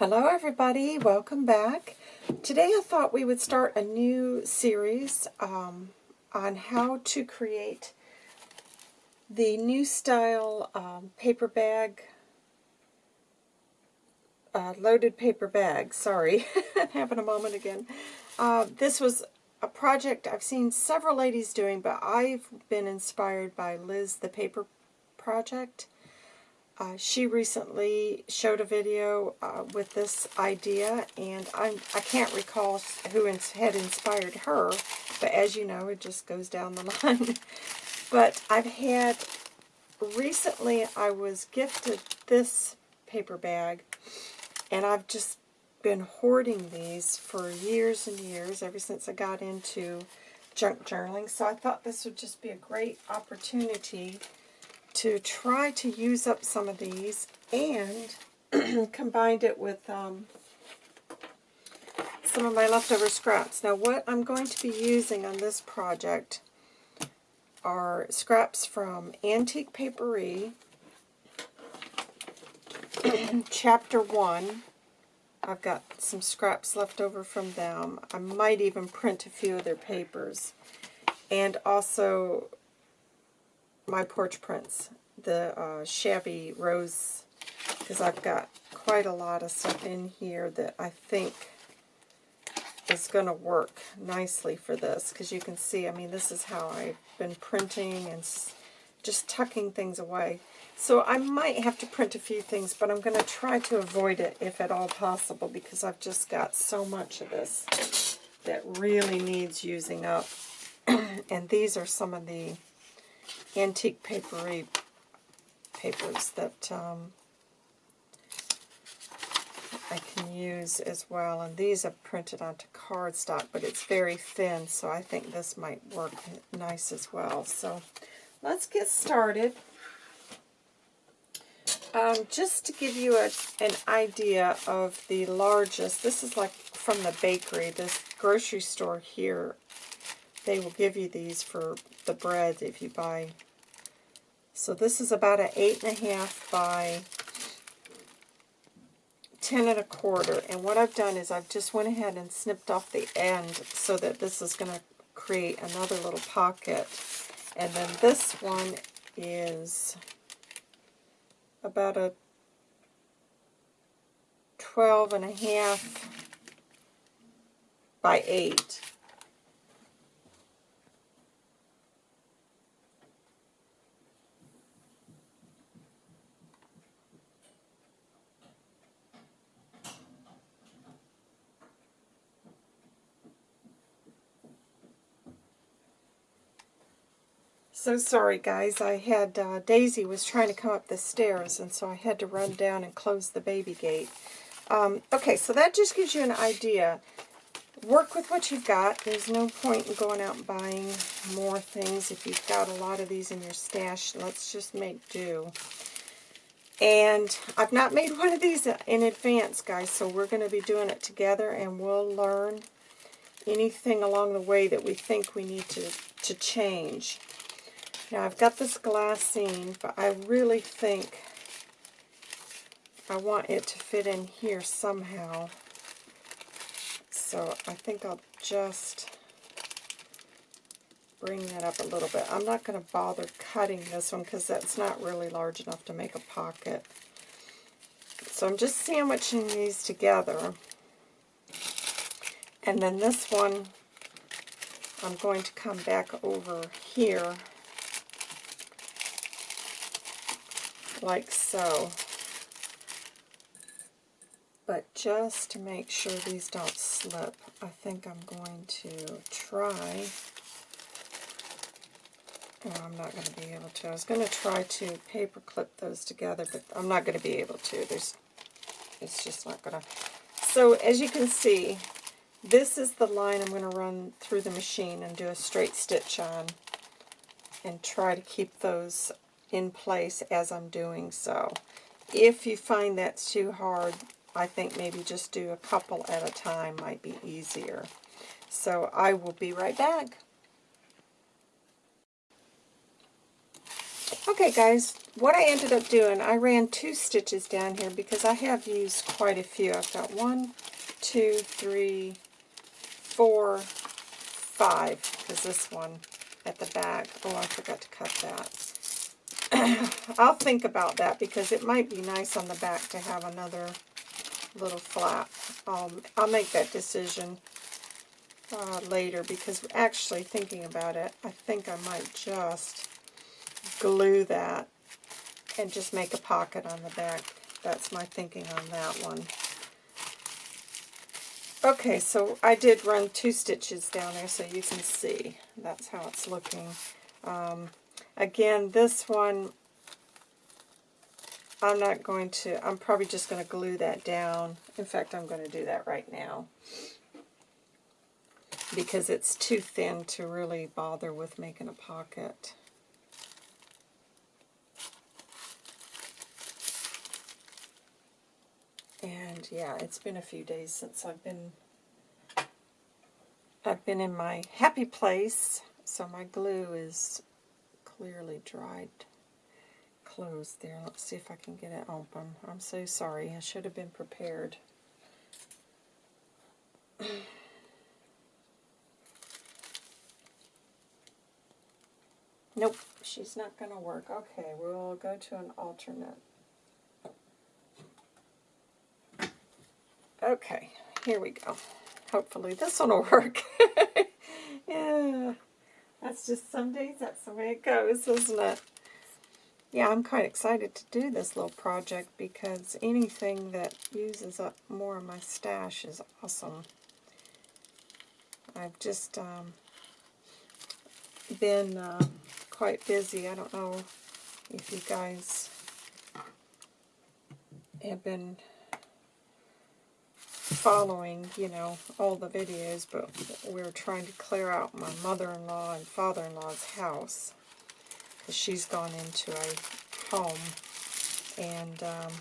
Hello everybody, welcome back. Today I thought we would start a new series um, on how to create the new style um, paper bag, uh, loaded paper bag, sorry, having a moment again. Uh, this was a project I've seen several ladies doing, but I've been inspired by Liz the Paper Project. Uh, she recently showed a video uh, with this idea, and I'm, I can't recall who ins had inspired her, but as you know, it just goes down the line. but I've had, recently I was gifted this paper bag, and I've just been hoarding these for years and years, ever since I got into junk journaling, so I thought this would just be a great opportunity to try to use up some of these and combined it with um, some of my leftover scraps. Now what I'm going to be using on this project are scraps from Antique Paperie, Chapter 1. I've got some scraps left over from them. I might even print a few of their papers. And also my porch prints, the uh, shabby rose, because I've got quite a lot of stuff in here that I think is going to work nicely for this, because you can see, I mean, this is how I've been printing and just tucking things away. So I might have to print a few things, but I'm going to try to avoid it if at all possible, because I've just got so much of this that really needs using up. and these are some of the antique papery papers that um, I can use as well. And these are printed onto cardstock, but it's very thin, so I think this might work nice as well. So let's get started. Um, just to give you a, an idea of the largest, this is like from the bakery, this grocery store here, they will give you these for the bread if you buy so this is about an eight and a half by ten and a quarter. And what I've done is I've just went ahead and snipped off the end so that this is going to create another little pocket. And then this one is about a 12 and a half by 8. So sorry guys, I had, uh, Daisy was trying to come up the stairs and so I had to run down and close the baby gate. Um, okay, so that just gives you an idea. Work with what you've got. There's no point in going out and buying more things if you've got a lot of these in your stash. Let's just make do. And I've not made one of these in advance, guys, so we're going to be doing it together and we'll learn anything along the way that we think we need to, to change. Now I've got this glassine, but I really think I want it to fit in here somehow. So I think I'll just bring that up a little bit. I'm not going to bother cutting this one because that's not really large enough to make a pocket. So I'm just sandwiching these together. And then this one, I'm going to come back over here like so. But just to make sure these don't slip, I think I'm going to try. Oh, I'm not going to be able to. I was going to try to paper clip those together, but I'm not going to be able to. There's, it's just not going to. So as you can see, this is the line I'm going to run through the machine and do a straight stitch on and try to keep those in place as I'm doing so. If you find that's too hard, I think maybe just do a couple at a time might be easier. So I will be right back. Okay guys, what I ended up doing, I ran two stitches down here because I have used quite a few. I've got one, two, three, four, five, because this one at the back, oh I forgot to cut that. I'll think about that because it might be nice on the back to have another little flap. Um, I'll make that decision uh, later because actually thinking about it, I think I might just glue that and just make a pocket on the back. That's my thinking on that one. Okay, so I did run two stitches down there so you can see. That's how it's looking. Um, again, this one, I'm not going to, I'm probably just going to glue that down. In fact, I'm going to do that right now. Because it's too thin to really bother with making a pocket. And yeah, it's been a few days since I've been I've been in my happy place, so my glue is clearly dried clothes there. Let's see if I can get it open. I'm so sorry. I should have been prepared. nope, she's not going to work. Okay, we'll go to an alternate. Okay, here we go. Hopefully this one will work. yeah, that's just some days, that's the way it goes, isn't it? Yeah, I'm quite excited to do this little project because anything that uses up more of my stash is awesome. I've just um, been uh, quite busy. I don't know if you guys have been following, you know, all the videos, but we are trying to clear out my mother-in-law and father-in-law's house because she's gone into a home, and um,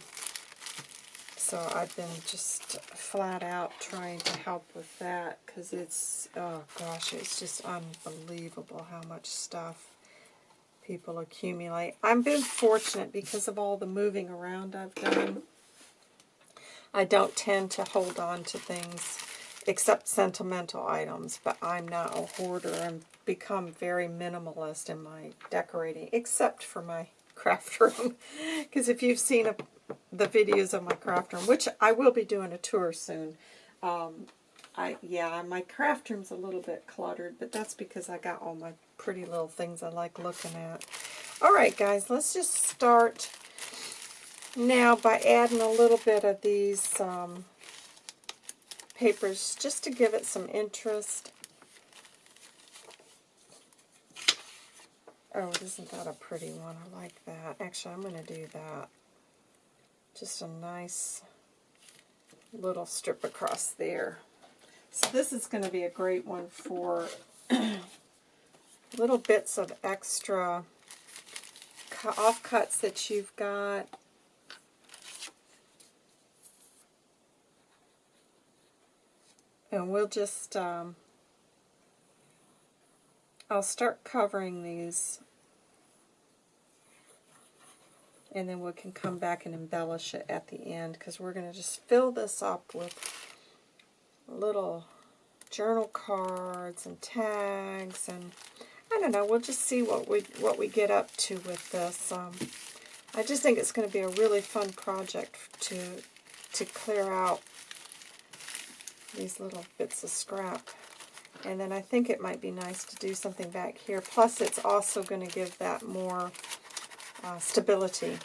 so I've been just flat out trying to help with that because it's, oh gosh, it's just unbelievable how much stuff people accumulate. I've been fortunate because of all the moving around I've done I don't tend to hold on to things except sentimental items, but I'm not a hoarder and become very minimalist in my decorating, except for my craft room. Because if you've seen a, the videos of my craft room, which I will be doing a tour soon, um, I yeah, my craft room's a little bit cluttered, but that's because I got all my pretty little things I like looking at. All right, guys, let's just start now, by adding a little bit of these um, papers, just to give it some interest. Oh, isn't that a pretty one? I like that. Actually, I'm going to do that. Just a nice little strip across there. So this is going to be a great one for little bits of extra offcuts that you've got And we'll just, um, I'll start covering these and then we can come back and embellish it at the end because we're going to just fill this up with little journal cards and tags and I don't know, we'll just see what we what we get up to with this. Um, I just think it's going to be a really fun project to to clear out these little bits of scrap. And then I think it might be nice to do something back here. Plus, it's also going to give that more uh, stability.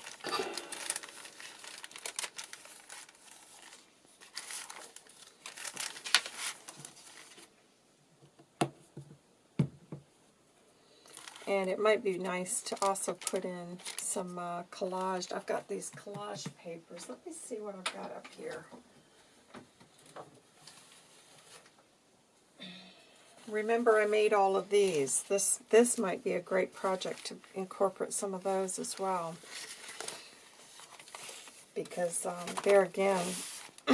And it might be nice to also put in some uh, collage. I've got these collage papers. Let me see what I've got up here. remember I made all of these. This, this might be a great project to incorporate some of those as well. Because um, there again,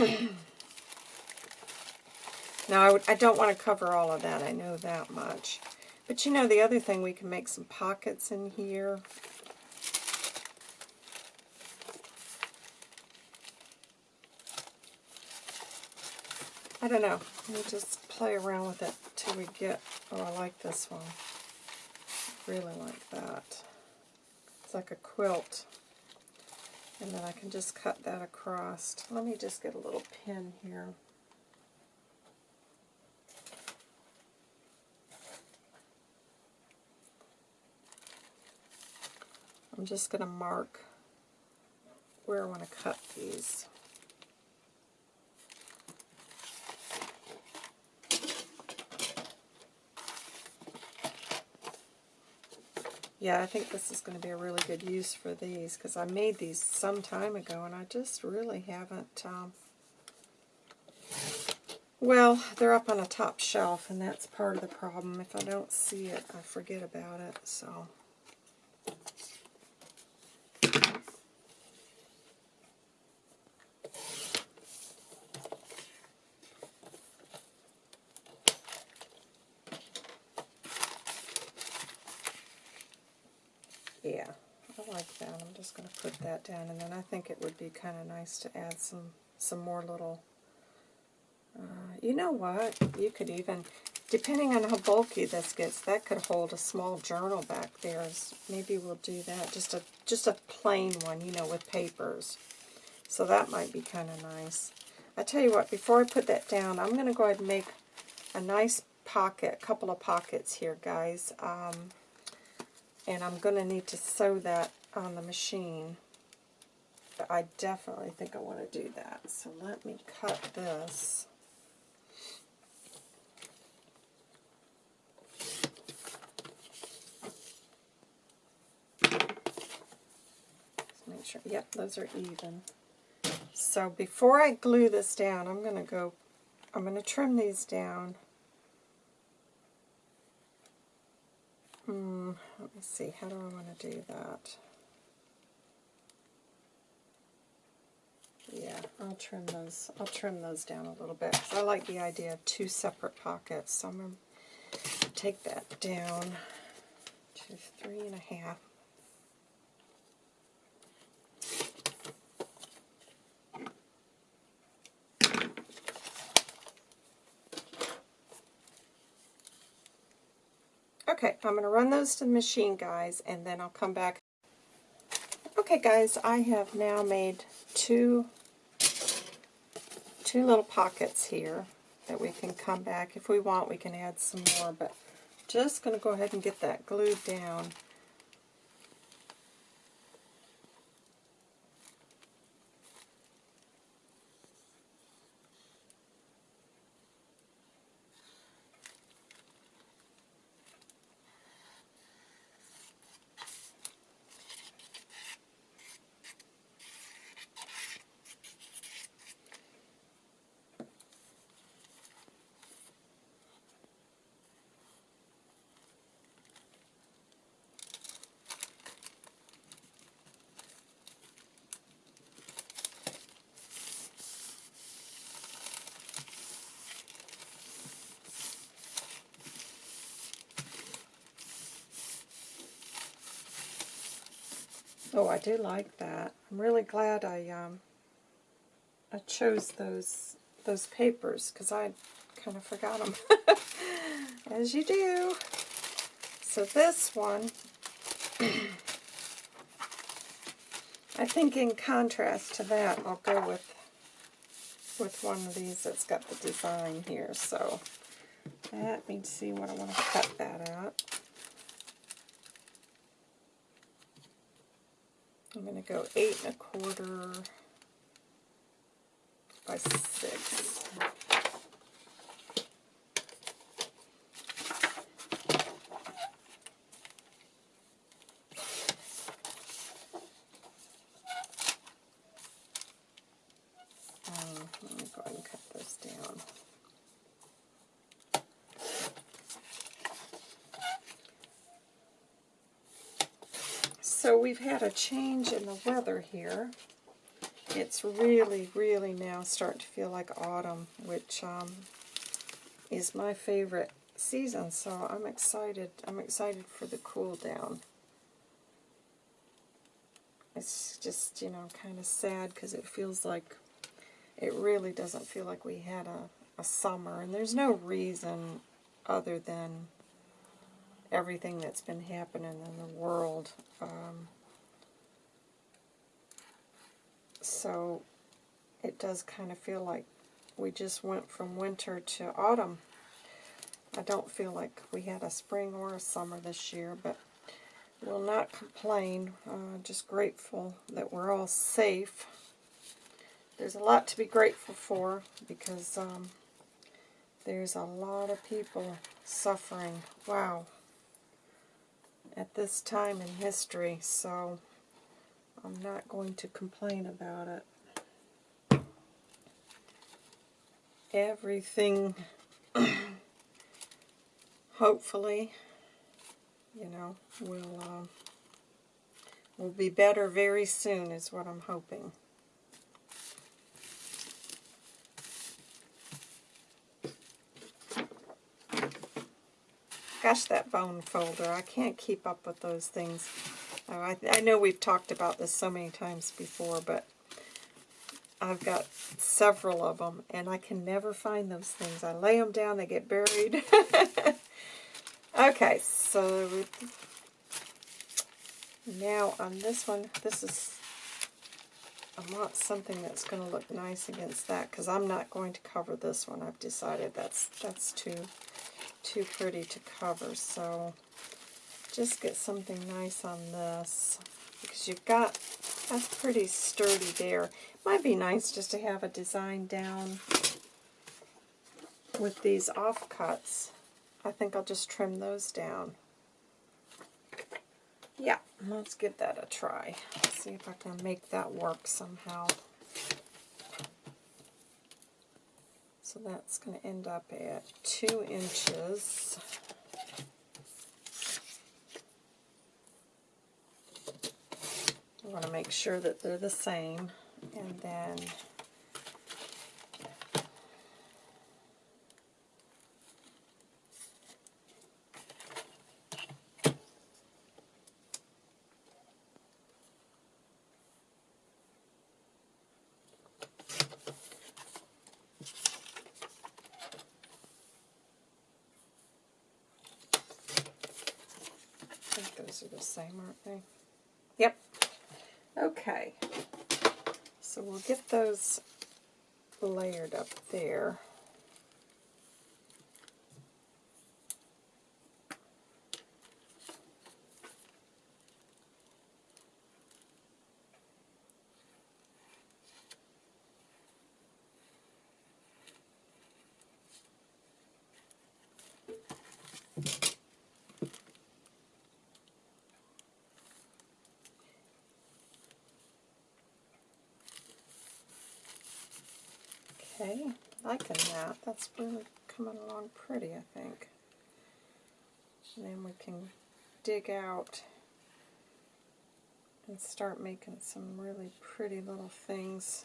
now I, I don't want to cover all of that, I know that much. But you know, the other thing, we can make some pockets in here. I don't know. Let me just play around with it till we get, oh, I like this one. really like that. It's like a quilt. And then I can just cut that across. Let me just get a little pin here. I'm just going to mark where I want to cut these. Yeah, I think this is going to be a really good use for these because I made these some time ago and I just really haven't... Um, well, they're up on a top shelf and that's part of the problem. If I don't see it, I forget about it. So. Just going to put that down, and then I think it would be kind of nice to add some, some more little, uh, you know what, you could even, depending on how bulky this gets, that could hold a small journal back there. Maybe we'll do that, just a, just a plain one, you know, with papers. So that might be kind of nice. I tell you what, before I put that down, I'm going to go ahead and make a nice pocket, a couple of pockets here, guys. Um, and I'm going to need to sew that on the machine. But I definitely think I want to do that. So let me cut this. Make sure, yep, those are even. So before I glue this down, I'm going to go, I'm going to trim these down. Hmm, let me see, how do I want to do that? Yeah, I'll trim those. I'll trim those down a little bit. I like the idea of two separate pockets. So I'm to take that down to three and a half. Okay, I'm going to run those to the machine, guys, and then I'll come back. Okay, guys, I have now made two two little pockets here that we can come back. If we want, we can add some more, but just going to go ahead and get that glued down. Oh, I do like that. I'm really glad I um, I chose those those papers because I kind of forgot them, as you do. So this one, I think in contrast to that, I'll go with with one of these that's got the design here. So let me see what I want to cut that out. Going to go eight and a quarter by six. So we've had a change in the weather here. It's really, really now starting to feel like autumn, which um, is my favorite season, so I'm excited. I'm excited for the cool down. It's just, you know, kind of sad because it feels like, it really doesn't feel like we had a, a summer, and there's no reason other than everything that's been happening in the world. Um, so it does kind of feel like we just went from winter to autumn. I don't feel like we had a spring or a summer this year, but will not complain. Uh, just grateful that we're all safe. There's a lot to be grateful for because um, there's a lot of people suffering. Wow. At this time in history, so I'm not going to complain about it. Everything, hopefully, you know, will uh, will be better very soon is what I'm hoping. That bone folder. I can't keep up with those things. Oh, I, I know we've talked about this so many times before, but I've got several of them, and I can never find those things. I lay them down, they get buried. okay, so now on this one, this is, I want something that's going to look nice against that, because I'm not going to cover this one. I've decided that's, that's too too pretty to cover, so just get something nice on this, because you've got, that's pretty sturdy there. Might be nice just to have a design down with these offcuts. I think I'll just trim those down. Yeah, let's give that a try. See if I can make that work somehow. So that's going to end up at 2 inches. I want to make sure that they're the same. And then Yep. Okay. So we'll get those layered up there. Okay, liking that. That's really coming along pretty, I think. And then we can dig out and start making some really pretty little things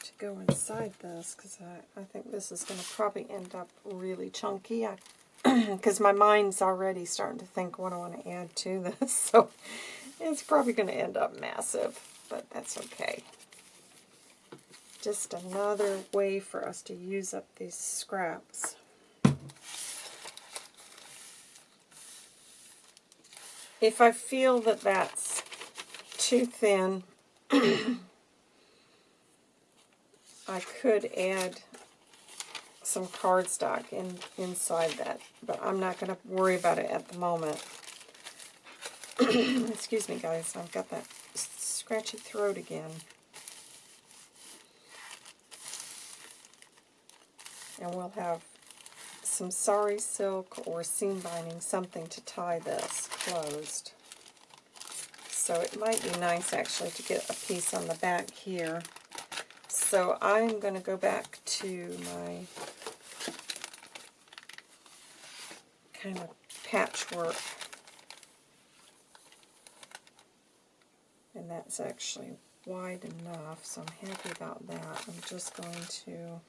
to go inside this because I, I think this is going to probably end up really chunky because my mind's already starting to think what I want to add to this so it's probably going to end up massive but that's okay just another way for us to use up these scraps. If I feel that that's too thin, I could add some cardstock in, inside that, but I'm not going to worry about it at the moment. Excuse me, guys. I've got that scratchy throat again. And we'll have some sari silk or seam binding, something to tie this closed. So it might be nice actually to get a piece on the back here. So I'm going to go back to my kind of patchwork. And that's actually wide enough, so I'm happy about that. I'm just going to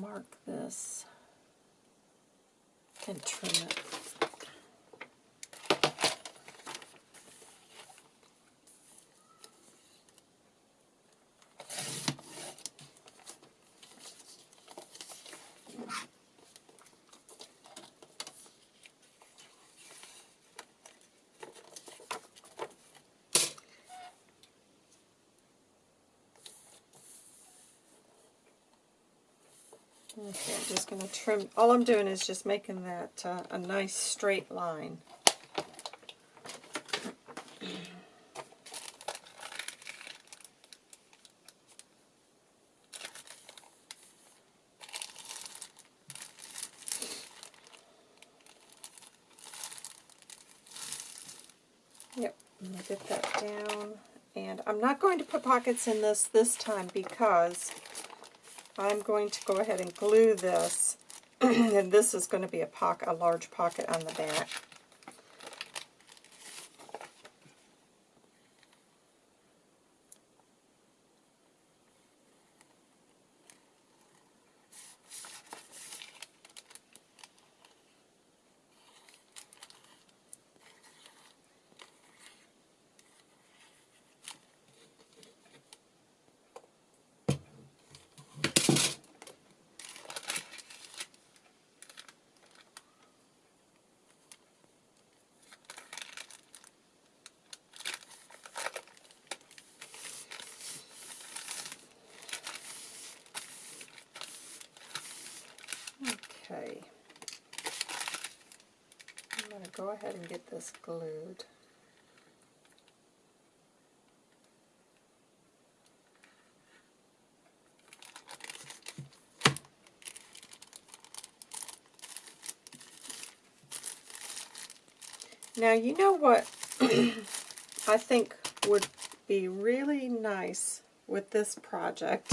mark this and trim it. Okay, I'm just going to trim. All I'm doing is just making that uh, a nice straight line. Yep, I'm going to get that down. And I'm not going to put pockets in this this time because I'm going to go ahead and glue this. and this is going to be a, pocket, a large pocket on the back. Okay. I'm going to go ahead and get this glued. Now, you know what I think would be really nice with this project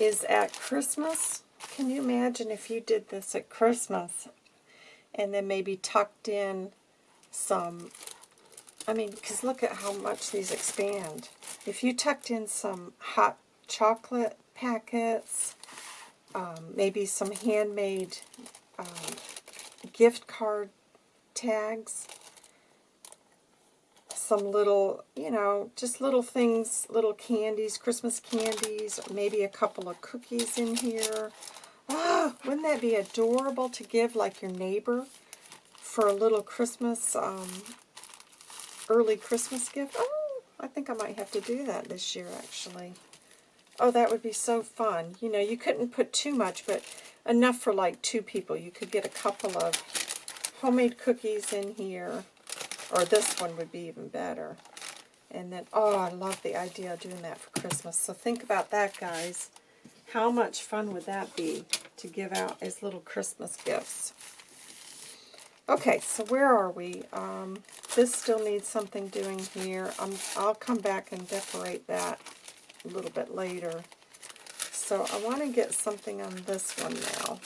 is at Christmas. Can you imagine if you did this at Christmas and then maybe tucked in some, I mean, because look at how much these expand. If you tucked in some hot chocolate packets, um, maybe some handmade um, gift card tags, some little, you know, just little things, little candies, Christmas candies, maybe a couple of cookies in here. Ah, wouldn't that be adorable to give like your neighbor for a little Christmas, um, early Christmas gift? Oh, I think I might have to do that this year actually. Oh, that would be so fun. You know, you couldn't put too much, but enough for like two people. You could get a couple of homemade cookies in here. Or this one would be even better. And then, oh, I love the idea of doing that for Christmas. So think about that, guys. How much fun would that be to give out as little Christmas gifts? Okay, so where are we? Um, this still needs something doing here. Um, I'll come back and decorate that a little bit later. So I want to get something on this one now.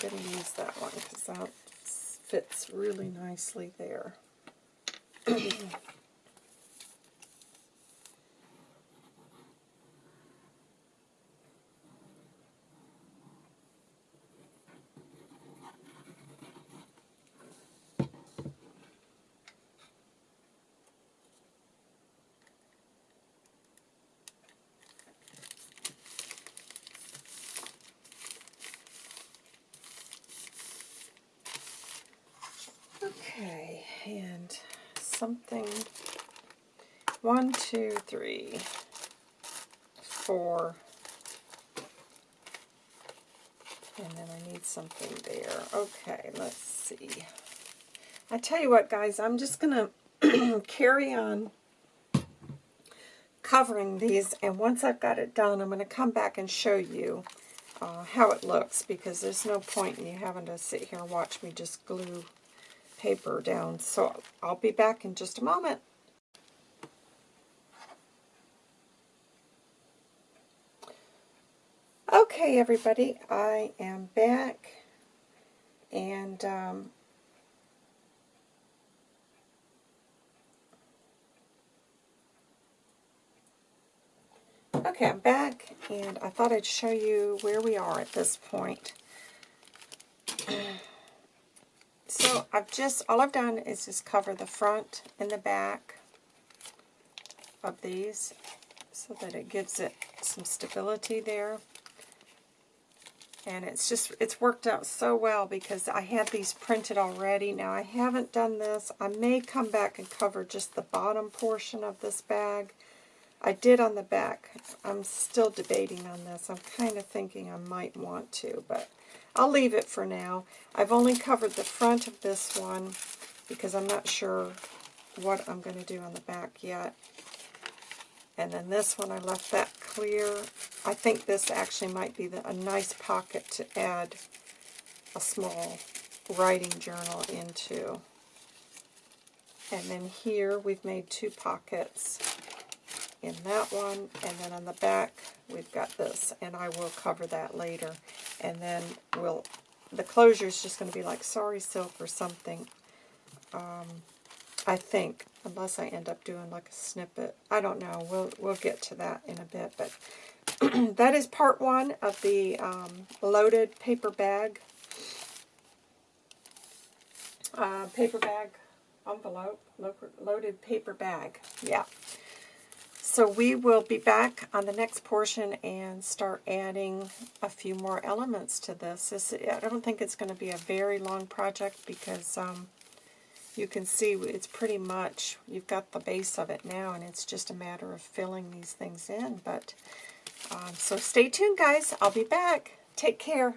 I'm going to use that one because that fits really nicely there. Okay, and something, one, two, three, four, and then I need something there. Okay, let's see. I tell you what, guys, I'm just going to carry on covering these, and once I've got it done, I'm going to come back and show you uh, how it looks, because there's no point in you having to sit here and watch me just glue paper down. So I'll be back in just a moment. Okay, everybody, I am back, and um, okay, I'm back, and I thought I'd show you where we are at this point. So I've just, all I've done is just cover the front and the back of these so that it gives it some stability there. And it's just, it's worked out so well because I had these printed already. Now I haven't done this. I may come back and cover just the bottom portion of this bag. I did on the back. I'm still debating on this. I'm kind of thinking I might want to, but I'll leave it for now. I've only covered the front of this one because I'm not sure what I'm going to do on the back yet. And then this one, I left that clear. I think this actually might be the, a nice pocket to add a small writing journal into. And then here we've made two pockets in that one, and then on the back we've got this, and I will cover that later. And then we'll, the closure is just going to be like sari silk or something, um, I think, unless I end up doing like a snippet. I don't know. We'll, we'll get to that in a bit, but that is part one of the um, loaded paper bag. Uh, paper bag envelope, lo loaded paper bag, yeah. So we will be back on the next portion and start adding a few more elements to this. this I don't think it's going to be a very long project because um, you can see it's pretty much, you've got the base of it now and it's just a matter of filling these things in. But um, So stay tuned guys, I'll be back. Take care.